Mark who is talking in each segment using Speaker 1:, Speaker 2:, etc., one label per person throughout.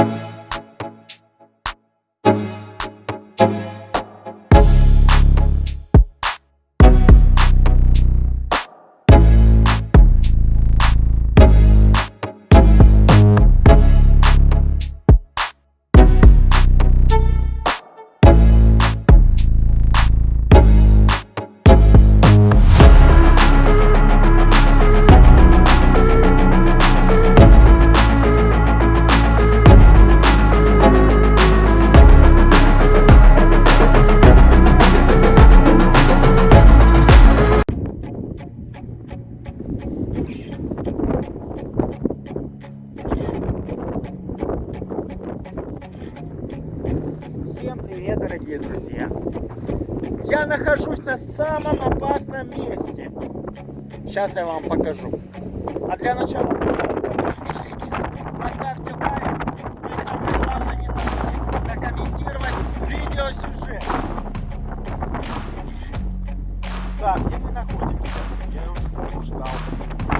Speaker 1: дорогие самом опасном месте. Сейчас я вам покажу. А для начала, пожалуйста, подпишитесь, поставьте лайк и самое главное, не забудьте прокомментировать видеосюжет. Так, где мы находимся? Я уже заблуждал.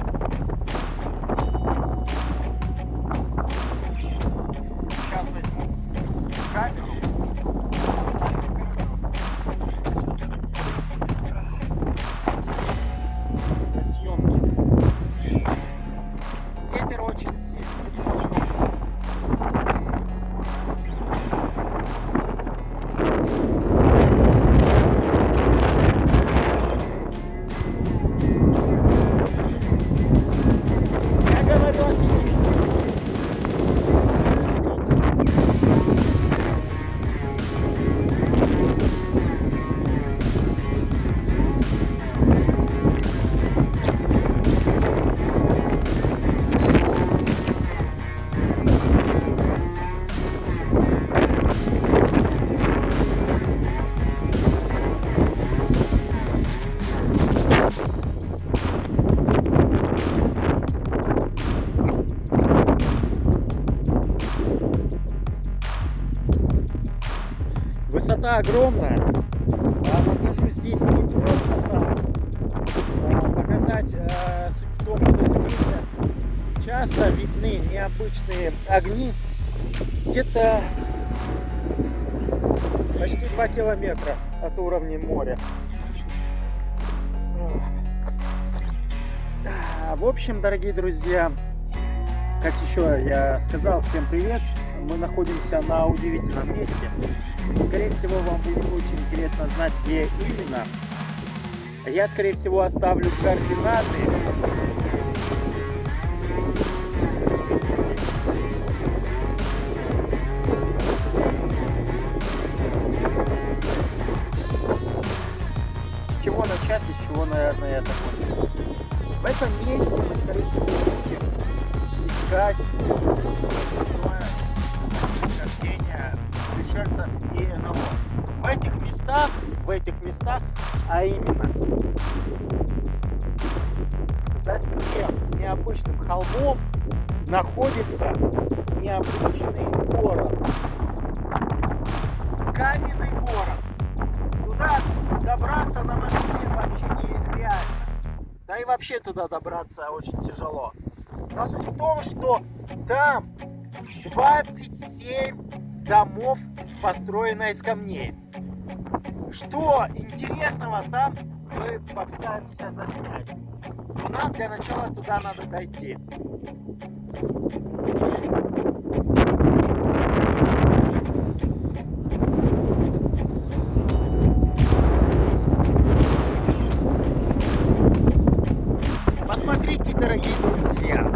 Speaker 1: Высота огромная. А нахожусь здесь не просто так. А, показать а, суть в том, что здесь часто видны необычные огни. Где-то почти 2 километра от уровня моря. В общем, дорогие друзья, как еще я сказал, всем привет! Мы находимся на удивительном месте. Скорее всего, вам будет очень интересно знать, где именно. Я, скорее всего, оставлю координаты. Будем искать пришельцев и НЛО. В этих местах, в этих местах, а именно за тем необычным холмом находится необычный город. Каменный город. Туда добраться на машине вообще нереально. Да и вообще туда добраться очень тяжело. Но суть в том, что там 27 домов построена из камней. Что интересного там, мы попытаемся заснять. Но нам для начала туда надо дойти. Посмотрите, дорогие друзья,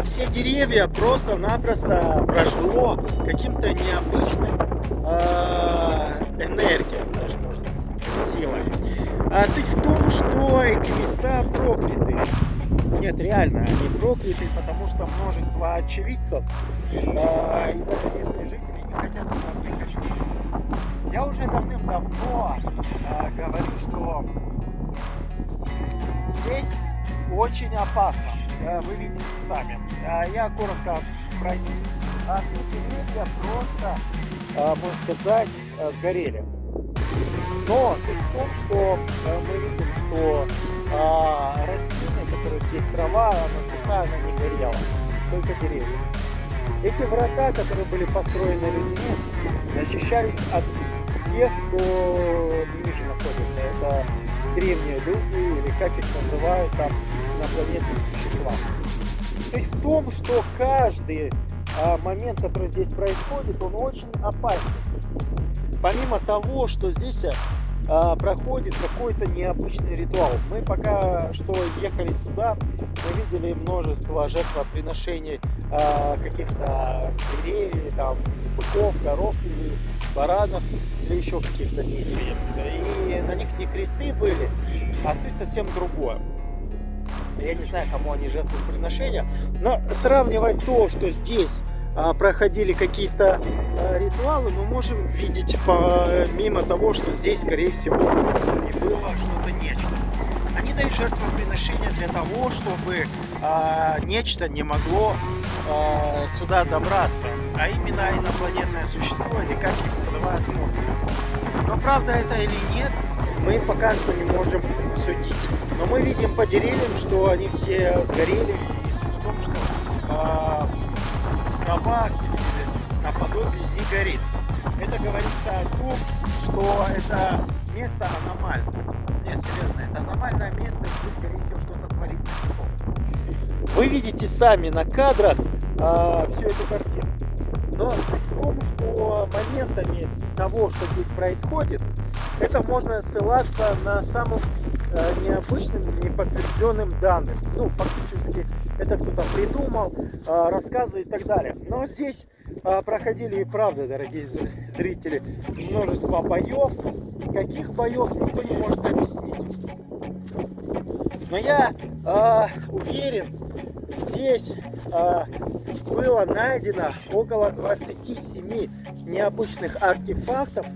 Speaker 1: а все деревья просто-напросто прошло каким-то необычным э, энергией, даже можно так сказать, силой. А суть в том, что эти места прокляты. Нет, реально, они прокляты, потому что множество очевидцев э, и даже местные жители не хотят сюда приходить. Я уже давным-давно э, говорю, что здесь очень опасно. Э, вы видите сами. А я коротко пройдусь. А деревья просто, э, можно сказать, сгорели. Но суть в том, что мы видим, что здесь трава, она сухая, она не горела, только деревья. Эти врата, которые были построены людьми, защищались от тех, кто ниже находится. Это древние люди, или как их называют там инопланетные существа. То есть в том, что каждый а, момент, который здесь происходит, он очень опасен. Помимо того, что здесь а, проходит какой-то необычный ритуал. Мы пока что ехали сюда, мы видели множество жертвоприношений а, каких-то зверей, там, быков, коров или баранов, или еще каких-то действий. И на них не кресты были, а суть совсем другое. Я не знаю, кому они жертвоприношения, но сравнивать то, что здесь а, проходили какие-то а, ритуалы, мы можем видеть помимо того, что здесь, скорее всего, и было что-то нечто. Они дают жертвоприношения для того, чтобы а, нечто не могло сюда добраться, а именно инопланетное существо, или как их называют монстры. Но правда это или нет, мы пока что не можем судить. Но мы видим по деревьям, что они все сгорели. И суть в том, что а, трава наподобие не горит. Это говорится о том, что это место аномально. Нет, серьезно, это аномальное место, где, скорее всего, что-то творится. Вы видите сами на кадрах а, всю эту картину. Но в том, что моментами того, что здесь происходит, это можно ссылаться на самым э, необычным, неподтвержденным данным. Ну, фактически, это кто-то придумал, э, рассказы и так далее. Но здесь э, проходили и правда, дорогие зрители, множество боев. Каких боев, никто не может объяснить. Но я э, уверен, здесь э, было найдено около 27 необычных артефактов,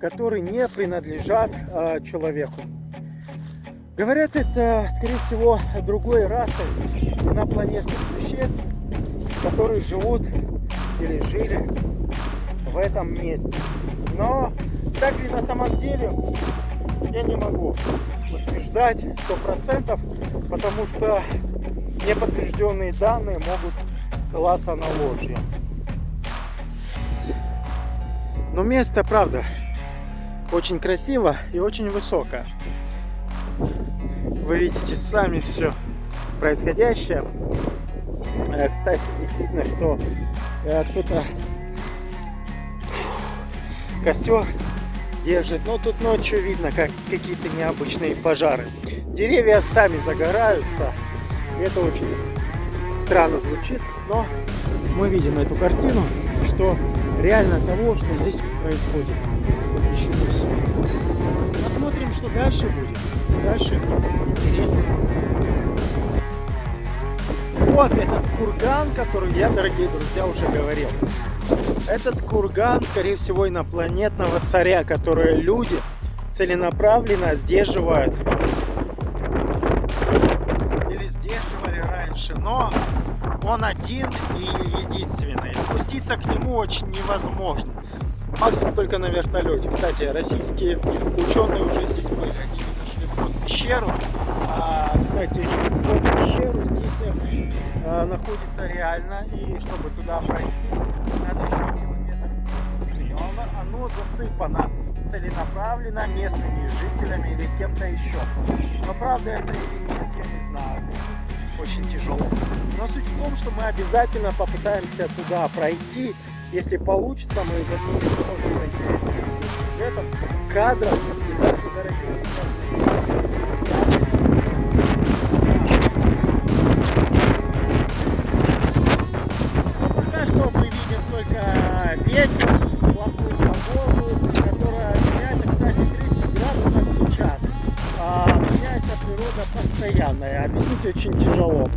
Speaker 1: которые не принадлежат э, человеку. Говорят, это, скорее всего, другой расы инопланетных существ, которые живут или жили в этом месте. Но так ли на самом деле, я не могу утверждать сто процентов, потому что неподтвержденные данные могут ссылаться на ложь. Но место, правда, очень красиво и очень высоко. Вы видите сами все происходящее. Э, кстати, здесь видно, что э, кто-то костер держит. Но тут ночью видно, как какие-то необычные пожары. Деревья сами загораются. Это очень странно звучит, но мы видим эту картину, что реально того, что здесь происходит. Еще Посмотрим, что дальше будет. Дальше интересно. Вот этот курган, который я, дорогие друзья, уже говорил. Этот курган, скорее всего, инопланетного царя, который люди целенаправленно сдерживают. Но он один и единственный. Спуститься к нему очень невозможно. Максимум только на вертолете. Кстати, российские ученые уже здесь были. Они нашли вход в пещеру. А, кстати, вход в пещеру здесь а, находится реально. И чтобы туда пройти, надо еще километр. И оно, оно засыпано целенаправленно местными жителями или кем-то еще. Но правда это или нет, я суть в том, что мы обязательно попытаемся туда пройти если получится, мы заснимем множество интересных сюжетов, кадров и даже дорогих Пока что мы видим только ветер, плохую погоду, которая меняется, кстати, 30 градусов сейчас. Меняется природа постоянно, и объяснить очень тяжело.